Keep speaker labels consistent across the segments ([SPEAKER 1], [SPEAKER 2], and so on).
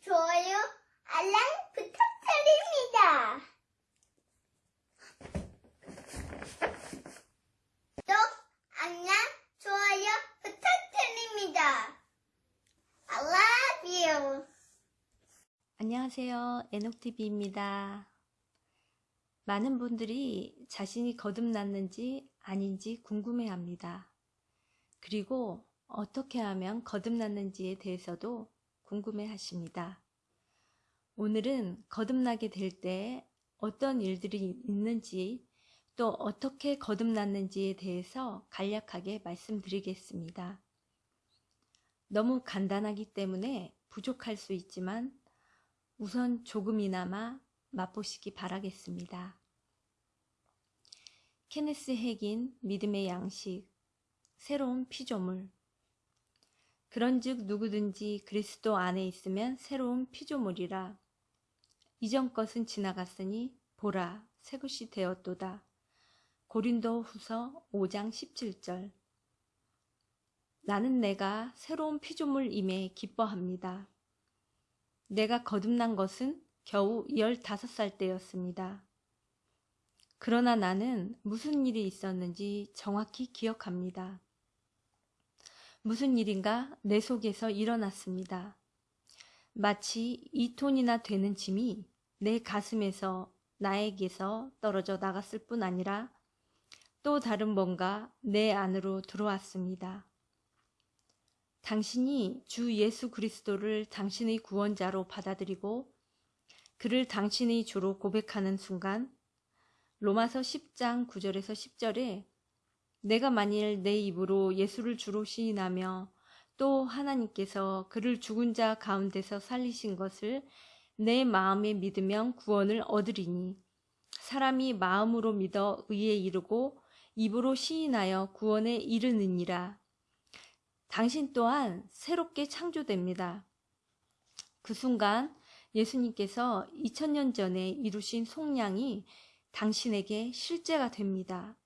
[SPEAKER 1] 좋아요, 알람 부탁드립니다. 구독, 알람, 좋아요 부탁드립니다. I love you.
[SPEAKER 2] 안녕하세요. 에녹TV입니다. 많은 분들이 자신이 거듭났는지 아닌지 궁금해 합니다. 그리고 어떻게 하면 거듭났는지에 대해서도 궁금해 하십니다. 오늘은 거듭나게 될 때 어떤 일들이 있는지 또 어떻게 거듭났는지에 대해서 간략하게 말씀드리겠습니다. 너무 간단하기 때문에 부족할 수 있지만 우선 조금이나마 맛보시기 바라겠습니다. 케네스 핵인 믿음의 양식, 새로운 피조물. 그런즉 누구든지 그리스도 안에 있으면 새로운 피조물이라. 이전 것은 지나갔으니 보라 새 것이 되었도다. 고린도 후서 5장 17절. 나는 내가 새로운 피조물임에 기뻐합니다. 내가 거듭난 것은 겨우 15살 때였습니다. 그러나 나는 무슨 일이 있었는지 정확히 기억합니다. 무슨 일인가 내 속에서 일어났습니다. 마치 2톤이나 되는 짐이 내 가슴에서 나에게서 떨어져 나갔을 뿐 아니라 또 다른 뭔가 내 안으로 들어왔습니다. 당신이 주 예수 그리스도를 당신의 구원자로 받아들이고 그를 당신의 주로 고백하는 순간 로마서 10장 9절에서 10절에 내가 만일 내 입으로 예수를 주로 시인하며 또 하나님께서 그를 죽은 자 가운데서 살리신 것을 내 마음에 믿으면 구원을 얻으리니 사람이 마음으로 믿어 의에 이르고 입으로 시인하여 구원에 이르느니라. 당신 또한 새롭게 창조됩니다. 그 순간 예수님께서 2000년 전에 이루신 속량이 당신에게 실제가 됩니다.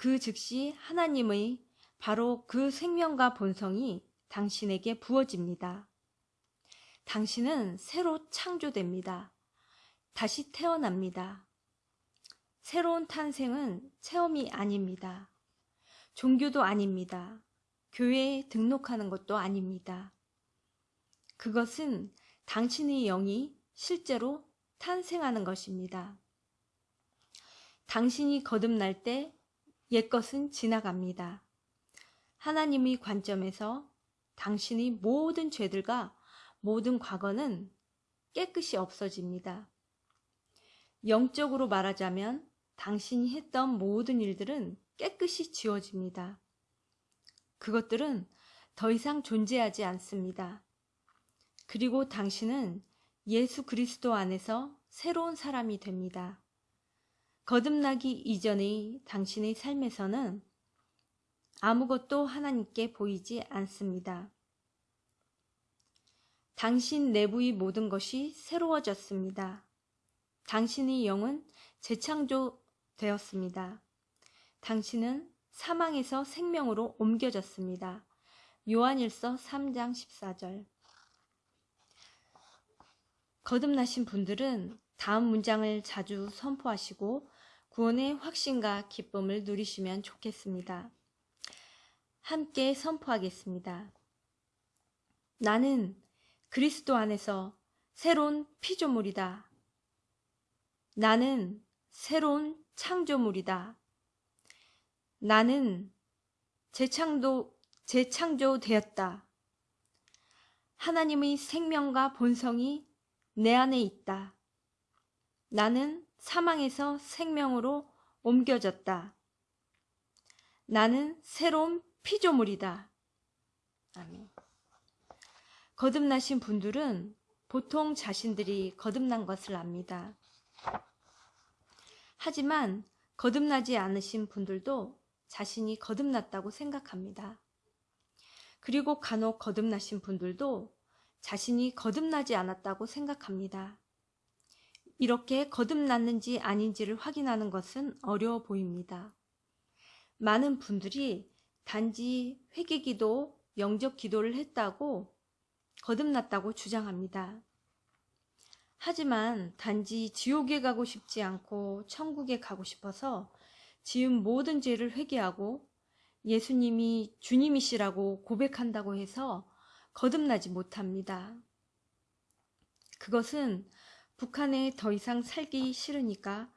[SPEAKER 2] 그 즉시 하나님의 바로 그 생명과 본성이 당신에게 부어집니다. 당신은 새로 창조됩니다. 다시 태어납니다. 새로운 탄생은 체험이 아닙니다. 종교도 아닙니다. 교회에 등록하는 것도 아닙니다. 그것은 당신의 영이 실제로 탄생하는 것입니다. 당신이 거듭날 때 옛것은 지나갑니다. 하나님의 관점에서 당신의 모든 죄들과 모든 과거는 깨끗이 없어집니다. 영적으로 말하자면 당신이 했던 모든 일들은 깨끗이 지워집니다. 그것들은 더 이상 존재하지 않습니다. 그리고 당신은 예수 그리스도 안에서 새로운 사람이 됩니다. 거듭나기 이전의 당신의 삶에서는 아무것도 하나님께 보이지 않습니다. 당신 내부의 모든 것이 새로워졌습니다. 당신의 영은 재창조되었습니다. 당신은 사망에서 생명으로 옮겨졌습니다. 요한일서 3장 14절 거듭나신 분들은 다음 문장을 자주 선포하시고 구원의 확신과 기쁨을 누리시면 좋겠습니다. 함께 선포하겠습니다. 나는 그리스도 안에서 새로운 피조물이다. 나는 새로운 창조물이다. 나는 재창조, 재창조되었다. 하나님의 생명과 본성이 내 안에 있다. 나는 사망에서 생명으로 옮겨졌다. 나는 새로운 피조물이다. 아멘. 거듭나신 분들은 보통 자신들이 거듭난 것을 압니다. 하지만 거듭나지 않으신 분들도 자신이 거듭났다고 생각합니다. 그리고 간혹 거듭나신 분들도 자신이 거듭나지 않았다고 생각합니다. 이렇게 거듭났는지 아닌지를 확인하는 것은 어려워 보입니다. 많은 분들이 단지 회개기도, 영적 기도를 했다고 거듭났다고 주장합니다. 하지만 단지 지옥에 가고 싶지 않고 천국에 가고 싶어서 지은 모든 죄를 회개하고 예수님이 주님이시라고 고백한다고 해서 거듭나지 못합니다. 그것은 북한에 더 이상 살기 싫으니까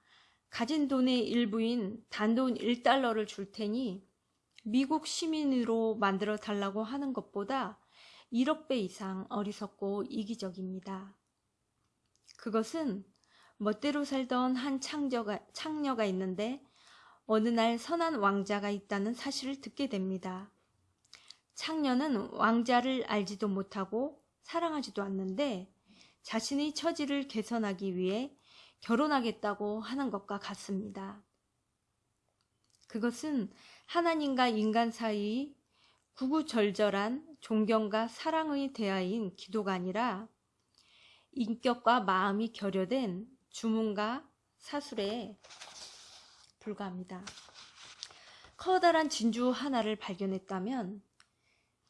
[SPEAKER 2] 가진 돈의 일부인 단돈 1달러를 줄 테니 미국 시민으로 만들어 달라고 하는 것보다 1억 배 이상 어리석고 이기적입니다. 그것은 멋대로 살던 한 창녀가, 창녀가 있는데 어느 날 선한 왕자가 있다는 사실을 듣게 됩니다. 창녀는 왕자를 알지도 못하고 사랑하지도 않는데 자신의 처지를 개선하기 위해 결혼하겠다고 하는 것과 같습니다. 그것은 하나님과 인간 사이의 구구절절한 존경과 사랑의 대화인 기도가 아니라 인격과 마음이 결여된 주문과 사술에 불과합니다. 커다란 진주 하나를 발견했다면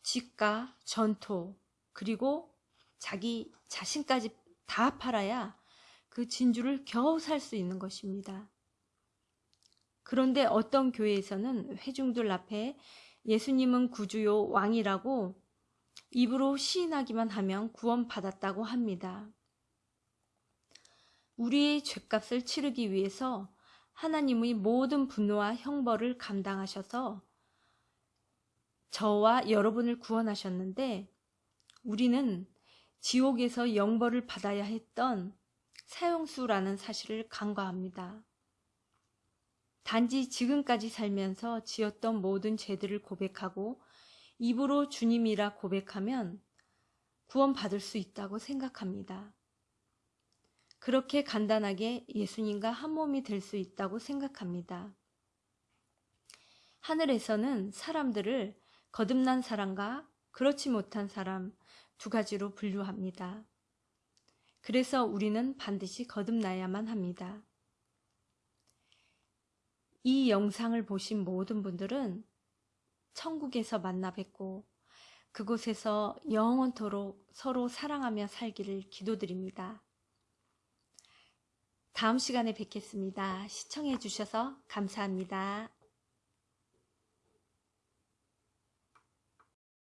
[SPEAKER 2] 집과 전토 그리고 자기 자신까지 다 팔아야 그 진주를 겨우 살 수 있는 것입니다. 그런데 어떤 교회에서는 회중들 앞에 예수님은 구주요 왕이라고 입으로 시인하기만 하면 구원받았다고 합니다. 우리의 죄값을 치르기 위해서 하나님의 모든 분노와 형벌을 감당하셔서 저와 여러분을 구원하셨는데 우리는 지옥에서 영벌을 받아야 했던 사형수라는 사실을 간과합니다. 단지 지금까지 살면서 지었던 모든 죄들을 고백하고 입으로 주님이라 고백하면 구원받을 수 있다고 생각합니다. 그렇게 간단하게 예수님과 한 몸이 될 수 있다고 생각합니다. 하늘에서는 사람들을 거듭난 사람과 그렇지 못한 사람 두 가지로 분류합니다. 그래서 우리는 반드시 거듭나야만 합니다. 이 영상을 보신 모든 분들은 천국에서 만나 뵙고 그곳에서 영원토록 서로 사랑하며 살기를 기도드립니다. 다음 시간에 뵙겠습니다. 시청해 주셔서 감사합니다.